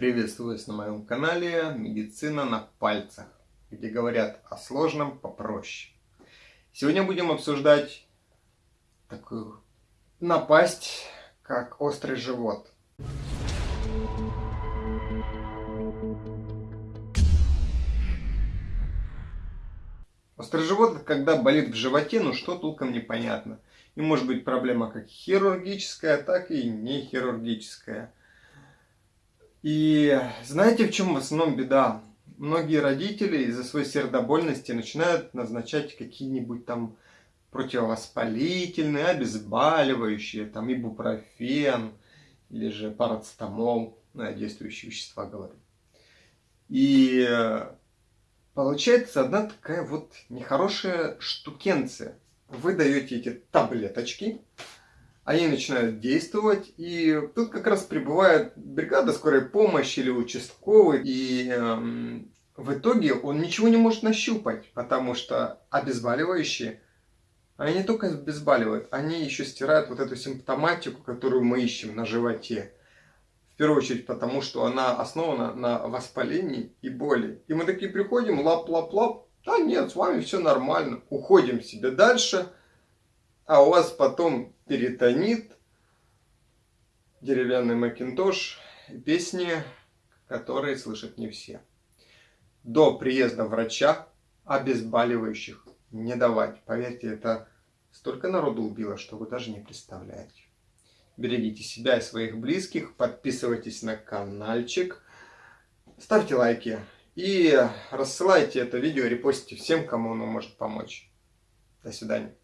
Приветствую вас на моем канале «Медицина на пальцах», где говорят о сложном попроще. Сегодня будем обсуждать такую напасть, как острый живот. Острый живот, когда болит в животе, ну что толком непонятно. И может быть проблема как хирургическая, так и не хирургическая. И знаете, в чем в основном беда? Многие родители из-за своей сердобольности начинают назначать какие-нибудь там противовоспалительные, обезболивающие, там ибупрофен или же парацетамол, ну, действующие вещества говорю. И получается одна такая вот нехорошая штукенция. Вы даете эти таблеточки, они начинают действовать, и тут как раз прибывает бригада скорой помощи или участковый, и э, в итоге он ничего не может нащупать, потому что обезболивающие, они не только обезболивают, они еще стирают вот эту симптоматику, которую мы ищем на животе. В первую очередь потому, что она основана на воспалении и боли. И мы такие приходим, лап-лап-лап, да нет, с вами все нормально, уходим себе дальше – а у вас потом перитонит, деревянный макинтош, песни, которые слышат не все. До приезда врача обезболивающих не давать. Поверьте, это столько народу убило, что вы даже не представляете. Берегите себя и своих близких, подписывайтесь на каналчик, ставьте лайки и рассылайте это видео, репостите всем, кому оно может помочь. До свидания.